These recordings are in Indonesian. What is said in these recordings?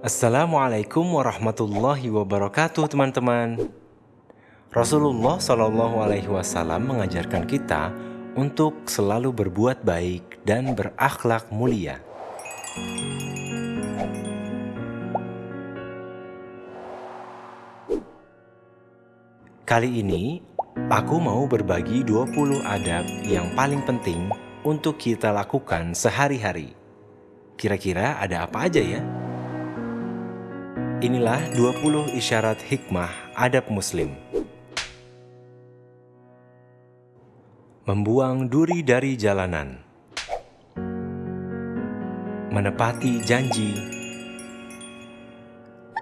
Assalamualaikum warahmatullahi wabarakatuh teman-teman. Rasulullah Shallallahu Alaihi Wasallam mengajarkan kita untuk selalu berbuat baik dan berakhlak mulia. Kali ini aku mau berbagi 20 adab yang paling penting untuk kita lakukan sehari-hari. Kira-kira ada apa aja ya? Inilah 20 isyarat hikmah adab muslim. Membuang duri dari jalanan. Menepati janji.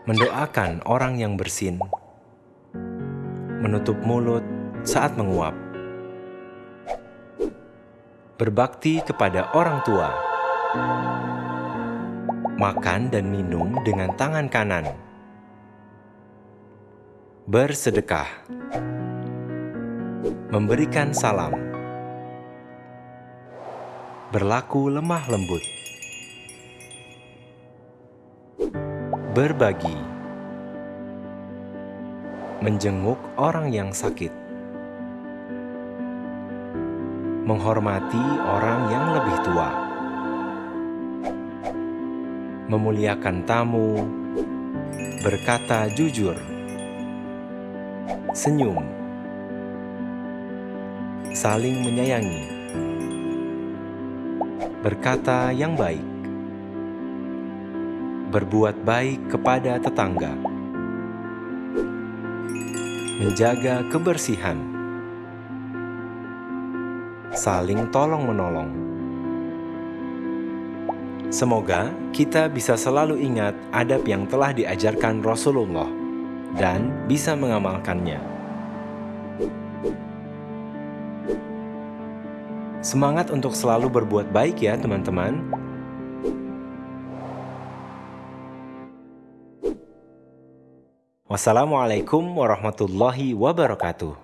Mendoakan orang yang bersin. Menutup mulut saat menguap. Berbakti kepada orang tua makan dan minum dengan tangan kanan. Bersedekah. Memberikan salam. Berlaku lemah lembut. Berbagi. Menjenguk orang yang sakit. Menghormati orang yang lebih tua memuliakan tamu, berkata jujur, senyum, saling menyayangi, berkata yang baik, berbuat baik kepada tetangga, menjaga kebersihan, saling tolong-menolong. Semoga kita bisa selalu ingat adab yang telah diajarkan Rasulullah dan bisa mengamalkannya. Semangat untuk selalu berbuat baik ya teman-teman. Wassalamualaikum warahmatullahi wabarakatuh.